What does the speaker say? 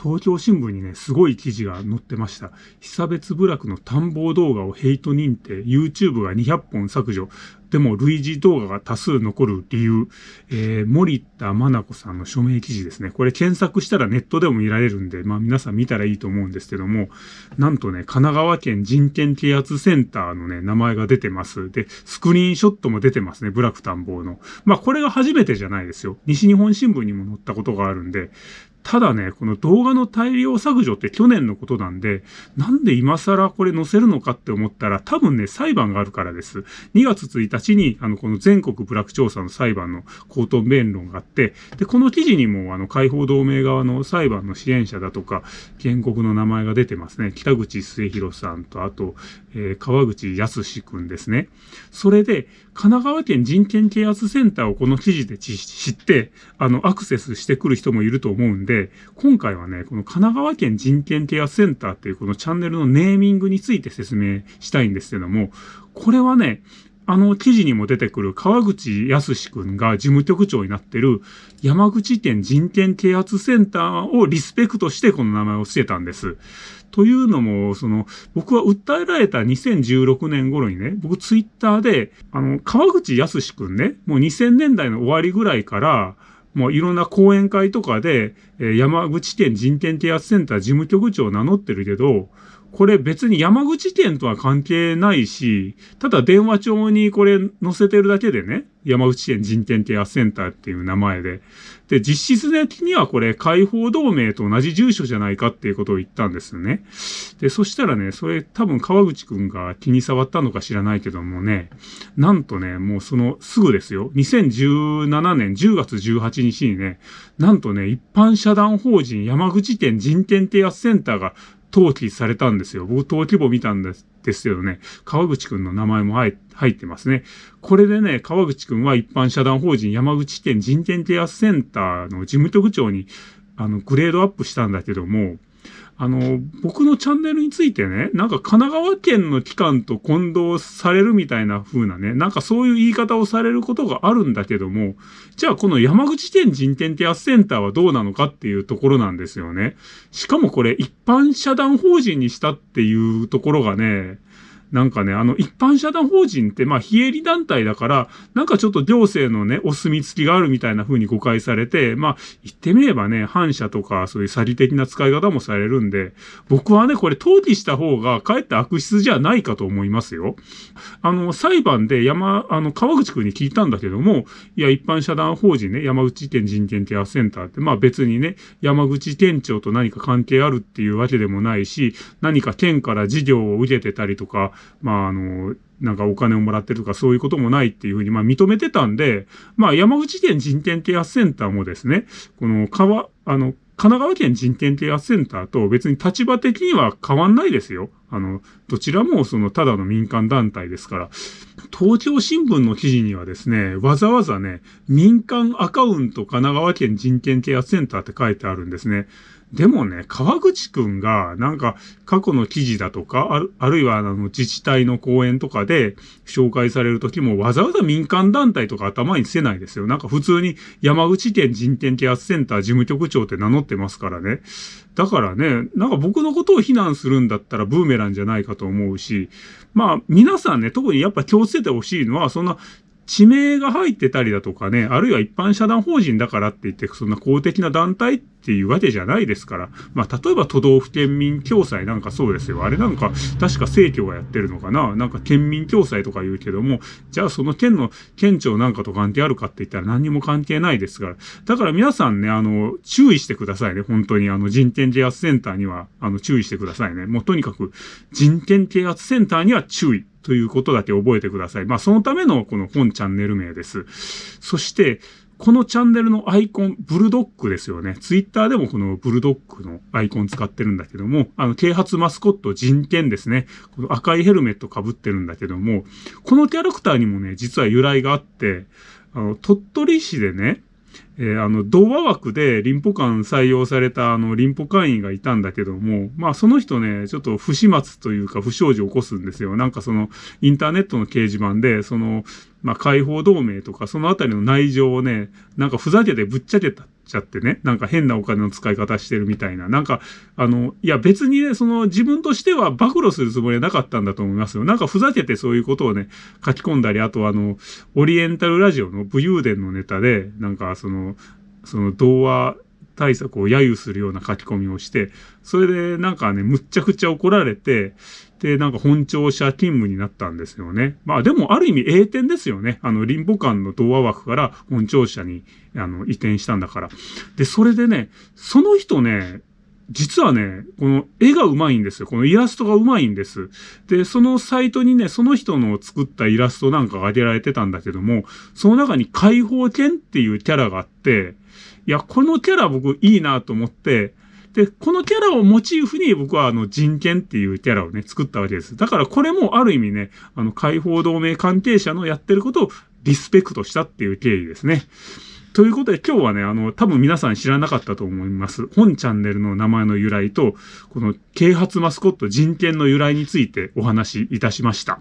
東京新聞にね、すごい記事が載ってました。久別部落の探訪動画をヘイト認定、YouTube が200本削除、でも類似動画が多数残る理由、えー、森田真奈子さんの署名記事ですね。これ検索したらネットでも見られるんで、まあ皆さん見たらいいと思うんですけども、なんとね、神奈川県人権啓発センターのね、名前が出てます。で、スクリーンショットも出てますね、部落探訪の。まあこれが初めてじゃないですよ。西日本新聞にも載ったことがあるんで、ただね、この動画の大量削除って去年のことなんで、なんで今更これ載せるのかって思ったら、多分ね、裁判があるからです。2月1日に、あの、この全国部落調査の裁判の口頭弁論があって、で、この記事にも、あの、解放同盟側の裁判の支援者だとか、原告の名前が出てますね。北口末広さんと、あと、えー、川口康くんですね。それで、神奈川県人権啓発センターをこの記事で知って、あの、アクセスしてくる人もいると思うんで、今回はね、この神奈川県人権啓発センターっていうこのチャンネルのネーミングについて説明したいんですけども、これはね、あの記事にも出てくる川口康くんが事務局長になってる山口県人権啓発センターをリスペクトしてこの名前を付けたんです。というのも、その、僕は訴えられた2016年頃にね、僕ツイッターで、あの、川口康くんね、もう2000年代の終わりぐらいから、もういろんな講演会とかで、え山口県人権啓発センター事務局長を名乗ってるけど、これ別に山口県とは関係ないし、ただ電話帳にこれ載せてるだけでね、山口県人権ケアセンターっていう名前で。で、実質的にはこれ、解放同盟と同じ住所じゃないかっていうことを言ったんですよね。で、そしたらね、それ多分川口くんが気に障ったのか知らないけどもね、なんとね、もうそのすぐですよ。2017年10月18日にね、なんとね、一般社団法人山口県人権啓発センターが登記されたんですよ。僕登記簿見たんですですけどね、川口くんの名前も入ってますね。これでね、川口くんは一般社団法人山口県人権啓発センターの事務局長に、あの、グレードアップしたんだけども、あの、僕のチャンネルについてね、なんか神奈川県の機関と混同されるみたいな風なね、なんかそういう言い方をされることがあるんだけども、じゃあこの山口県人権手当センターはどうなのかっていうところなんですよね。しかもこれ一般社団法人にしたっていうところがね、なんかね、あの、一般社団法人って、まあ、非営利団体だから、なんかちょっと行政のね、お墨付きがあるみたいな風に誤解されて、まあ、言ってみればね、反社とか、そういう詐欺的な使い方もされるんで、僕はね、これ登記した方が、かえって悪質じゃないかと思いますよ。あの、裁判で山、あの、川口くんに聞いたんだけども、いや、一般社団法人ね、山口県人権ケアセンターって、まあ別にね、山口店長と何か関係あるっていうわけでもないし、何か県から事業を受けてたりとか、まあ、あの、なんかお金をもらってるとかそういうこともないっていうふうにまあ認めてたんで、まあ山口県人権啓発センターもですね、この川、あの、神奈川県人権啓発センターと別に立場的には変わんないですよ。あの、どちらもそのただの民間団体ですから。東京新聞の記事にはですね、わざわざね、民間アカウント神奈川県人権啓発センターって書いてあるんですね。でもね、川口くんが、なんか、過去の記事だとか、あるあるいは、あの、自治体の講演とかで紹介されるときも、わざわざ民間団体とか頭につけないですよ。なんか普通に山口県人権啓発センター事務局長って名乗ってますからね。だからね、なんか僕のことを非難するんだったらブーメランじゃないかと思うし、まあ、皆さんね、特にやっぱ気をつけてほしいのは、そんな、地名が入ってたりだとかね、あるいは一般社団法人だからって言って、そんな公的な団体っていうわけじゃないですから。まあ、例えば都道府県民共済なんかそうですよ。あれなんか、確か政教がやってるのかななんか県民共済とか言うけども、じゃあその県の県庁なんかと関係あるかって言ったら何にも関係ないですから。だから皆さんね、あの、注意してくださいね。本当にあの、人権啓発センターには、あの、注意してくださいね。もうとにかく、人権啓発センターには注意。ということだけ覚えてください。まあ、そのためのこの本チャンネル名です。そして、このチャンネルのアイコン、ブルドッグですよね。ツイッターでもこのブルドッグのアイコン使ってるんだけども、あの、啓発マスコット人権ですね。この赤いヘルメット被ってるんだけども、このキャラクターにもね、実は由来があって、あの、鳥取市でね、えー、あの、童話枠で林保官採用されたあの、リンポ会員がいたんだけども、まあその人ね、ちょっと不始末というか不祥事を起こすんですよ。なんかその、インターネットの掲示板で、その、まあ解放同盟とかそのあたりの内情をね、なんかふざけてぶっちゃけたちゃってね、なんか変なお金の使い方してるみたいな。なんか、あの、いや別にね、その自分としては暴露するつもりはなかったんだと思いますよ。なんかふざけてそういうことをね、書き込んだり、あとあの、オリエンタルラジオの武勇伝のネタで、なんかその、その童話対策を揶揄するような書き込みをして、それでなんかね、むっちゃくちゃ怒られて、で、なんか本庁舎勤務になったんですよね。まあでもある意味栄転ですよね。あの、林保館の童話枠から本庁舎に、あの、移転したんだから。で、それでね、その人ね、実はね、この絵が上手いんですよ。このイラストが上手いんです。で、そのサイトにね、その人の作ったイラストなんかが挙げられてたんだけども、その中に解放犬っていうキャラがあって、いや、このキャラ僕いいなと思って、で、このキャラをモチーフに僕はあの人権っていうキャラをね、作ったわけです。だからこれもある意味ね、あの解放同盟関係者のやってることをリスペクトしたっていう経緯ですね。ということで今日はね、あの、多分皆さん知らなかったと思います。本チャンネルの名前の由来と、この啓発マスコット人権の由来についてお話しいたしました。